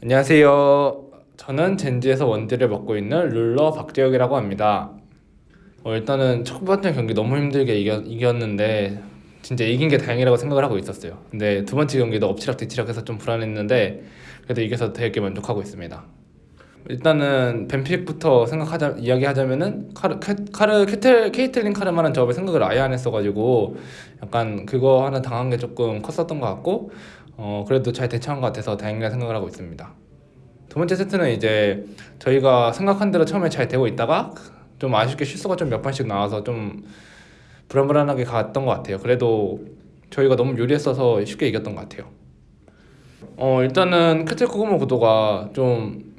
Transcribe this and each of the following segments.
안녕하세요. 저는 젠지에서 원딜을 맡고 있는 룰러 박재혁이라고 합니다. 어, 일단은 첫 번째 경기 너무 힘들게 이겨, 이겼는데 진짜 이긴 게 다행이라고 생각을 하고 있었어요. 근데 두 번째 경기도 엎치락뒤치락해서 좀 불안했는데 그래도 이겨서 되게 만족하고 있습니다. 일단은 뱀픽부터 생각하자 이야기하자면은 카르 캐, 카르 캐틀 케이틀린 카르마는 저번에 생각을 아예 안 했어가지고 약간 그거 하나 당한 게 조금 컸었던 것 같고 어 그래도 잘 대처한 것 같아서 다행이라 생각을 하고 있습니다. 두 번째 세트는 이제 저희가 생각한 대로 처음에 잘 되고 있다가 좀 아쉽게 실수가 좀 몇 번씩 나와서 좀 불안불안하게 갔던 것 같아요. 그래도 저희가 너무 유리했어서 쉽게 이겼던 것 같아요. 어 일단은 캐틀 코그모 구도가 좀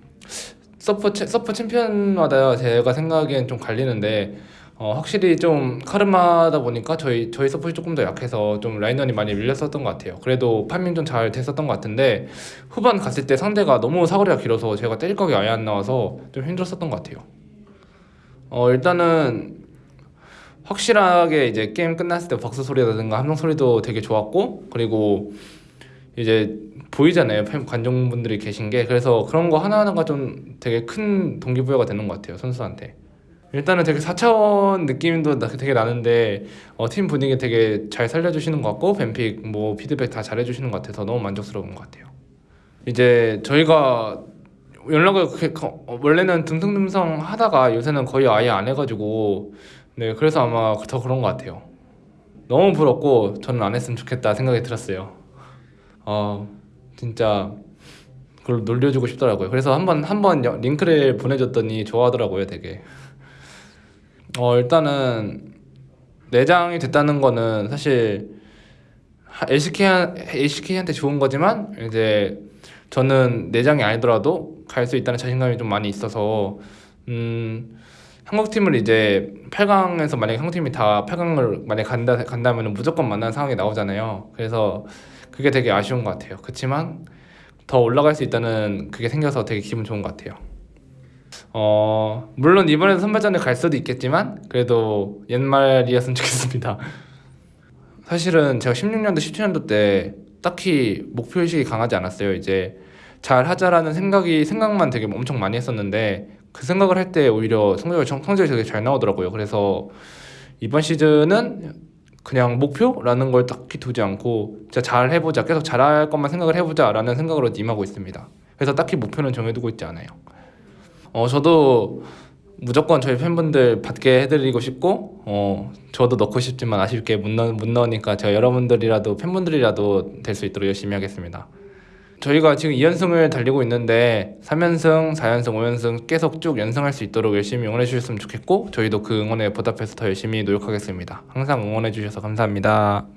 챔- 서폿 챔피언마다 제가 생각하기엔 좀 갈리는데 어, 확실히 좀 카르마다 보니까 저희 저희 서폿이 조금 더 약해서 좀 라인전이 많이 밀렸었던 것 같아요. 그래도 파밍 좀 잘 됐었던 것 같은데 후반 갔을 때 상대가 너무 사거리가 길어서 제가 때릴 각이 아예 안 나와서 좀 힘들었었던 것 같아요. 어 일단은 확실하게 이제 게임 끝났을 때 박수 소리라든가 함성 소리도 되게 좋았고 그리고 이제 보이잖아요 팬 관중분들이 계신 게 그래서 그런 거 하나하나가 좀 되게 큰 동기부여가 되는 것 같아요 선수한테 일단은 되게 4차원 느낌도 나- 되게 나는데 어, 팀 분위기 되게 잘 살려주시는 것 같고 뱀픽 뭐 피드백 다 잘해주시는 것 같아서 너무 만족스러운 것 같아요 이제 저희가 연락을 그렇게 거- 어, 원래는 듬성듬성 하다가 요새는 거의 아예 안 해가지고 네 그래서 아마 더 그런 것 같아요 너무 부럽고 저는 안 했으면 좋겠다 생각이 들었어요 어 진짜 그걸 놀려주고 싶더라고요. 그래서 한번 한번 여- 링크를 보내줬더니 좋아하더라고요, 되게. 어 일단은 내장이 됐다는 거는 사실 LCK LCK한테 좋은 거지만 이제 저는 내장이 아니더라도 갈 수 있다는 자신감이 좀 많이 있어서 음 한국 팀을 이제 8강에서 만약에 한국 팀이 다 8강을 만약 간다 간다면 무조건 만나는 상황이 나오잖아요. 그래서 그게 되게 아쉬운 것 같아요. 그렇지만 더 올라갈 수 있다는 그게 생겨서 되게 기분 좋은 것 같아요. 어 물론 이번에도 선발전에 갈 수도 있겠지만 그래도 옛말이었으면 좋겠습니다. 사실은 제가 16년도, 17년도 때 딱히 목표 의식이 강하지 않았어요. 이제 잘 하자라는 생각이 생각만 되게 엄청 많이 했었는데 그 생각을 할 때 오히려 성적이 정- 성적이 되게 잘 나오더라고요. 그래서 이번 시즌은 그냥 목표라는 걸 딱히 두지 않고 진짜 잘 해보자 계속 잘할 것만 생각을 해보자 라는 생각으로 임하고 있습니다. 그래서 딱히 목표는 정해두고 있지 않아요. 어 저도 무조건 저희 팬분들 받게 해드리고 싶고 어 저도 넣고 싶지만 아쉽게 못, 넣, 못 넣으니까 제가 여러분들이라도 팬분들이라도 될 수 있도록 열심히 하겠습니다. 저희가 지금 2연승을 달리고 있는데 3연승, 4연승, 5연승 계속 쭉 연승할 수 있도록 열심히 응원해 주셨으면 좋겠고 저희도 그 응원에 보답해서 더 열심히 노력하겠습니다. 항상 응원해 주셔서 감사합니다.